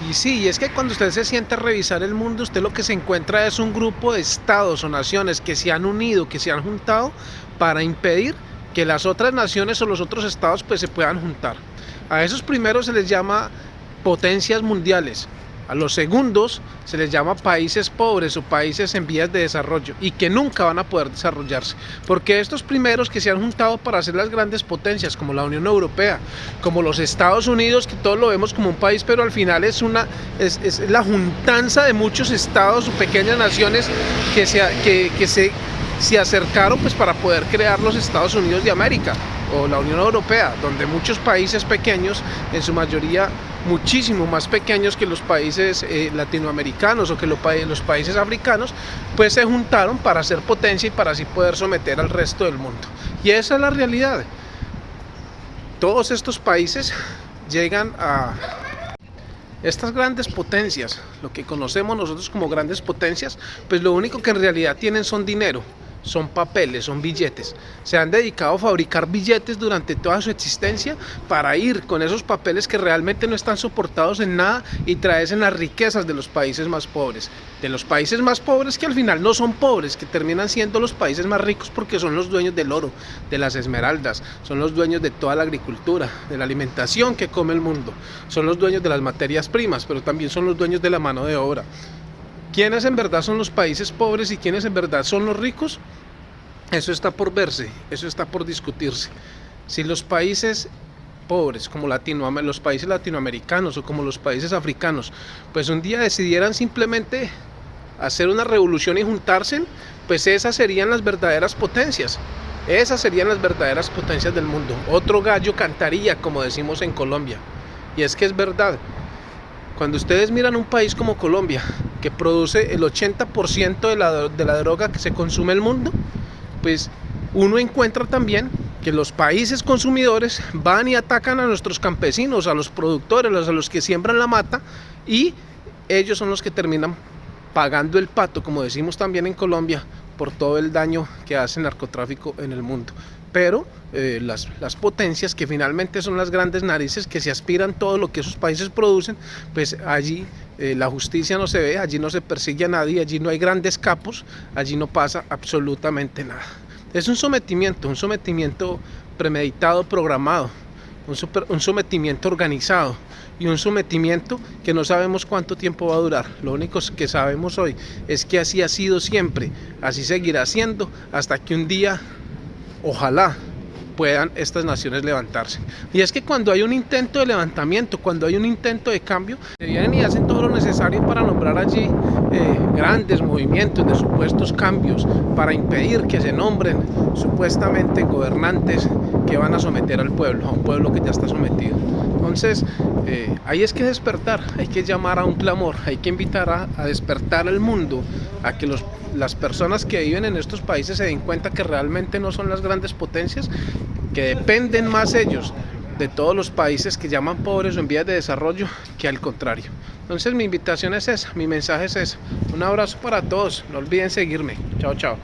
Y sí, es que cuando usted se siente a revisar el mundo, usted lo que se encuentra es un grupo de estados o naciones que se han unido, que se han juntado para impedir que las otras naciones o los otros estados pues se puedan juntar. A esos primeros se les llama potencias mundiales, a los segundos se les llama países pobres o países en vías de desarrollo y que nunca van a poder desarrollarse. Porque estos primeros que se han juntado para hacer las grandes potencias como la Unión Europea, como los Estados Unidos, que todos lo vemos como un país, pero al final es, una, es, la juntanza de muchos estados o pequeñas naciones que se, que, que se, se acercaron pues, para poder crear los Estados Unidos de América o la Unión Europea, donde muchos países pequeños, en su mayoría muchísimo más pequeños que los países eh, latinoamericanos o que los, los países africanos, pues se juntaron para hacer potencia y para así poder someter al resto del mundo. Y esa es la realidad. Todos estos países llegan a estas grandes potencias, lo que conocemos nosotros como grandes potencias, pues lo único que en realidad tienen son dinero son papeles, son billetes. Se han dedicado a fabricar billetes durante toda su existencia para ir con esos papeles que realmente no están soportados en nada y traerse las riquezas de los países más pobres. De los países más pobres que al final no son pobres, que terminan siendo los países más ricos porque son los dueños del oro, de las esmeraldas, son los dueños de toda la agricultura, de la alimentación que come el mundo, son los dueños de las materias primas, pero también son los dueños de la mano de obra. ¿Quiénes en verdad son los países pobres y quiénes en verdad son los ricos? Eso está por verse, eso está por discutirse. Si los países pobres como Latino, los países latinoamericanos o como los países africanos, pues un día decidieran simplemente hacer una revolución y juntarse, pues esas serían las verdaderas potencias. Esas serían las verdaderas potencias del mundo. Otro gallo cantaría, como decimos en Colombia. Y es que es verdad. Cuando ustedes miran un país como Colombia, que produce el 80% de la, de la droga que se consume en el mundo, pues uno encuentra también que los países consumidores van y atacan a nuestros campesinos, a los productores, a los que siembran la mata y ellos son los que terminan pagando el pato, como decimos también en Colombia, por todo el daño que hace el narcotráfico en el mundo. Pero eh, las, las, potencias que finalmente son las grandes narices que se aspiran todo lo que esos países producen, pues allí eh, la justicia no se ve, allí no se persigue a nadie, allí no hay grandes capos, allí no pasa absolutamente nada. Es un sometimiento, un sometimiento premeditado, programado, un, un sometimiento organizado y un sometimiento que no sabemos cuánto tiempo va a durar. Lo único que sabemos hoy es que así ha sido siempre, así seguirá siendo hasta que un día ojalá puedan estas naciones levantarse. Y es que cuando hay un intento de levantamiento, cuando hay un intento de cambio, se vienen y hacen todo lo necesario para nombrar allí eh, grandes movimientos de supuestos cambios, para impedir que se nombren supuestamente gobernantes que van a someter al pueblo, a un pueblo que ya está sometido. Entonces, eh, ahí es que despertar, hay que llamar a un clamor, hay que invitar a, despertar al mundo, a que las personas que viven en estos países se den cuenta que realmente no son las grandes potencias, que dependen más ellos de todos los países que llaman pobres o en vías de desarrollo que al contrario. Entonces mi invitación es esa, mi mensaje es ese. Un abrazo para todos, no olviden seguirme. Chao, chao.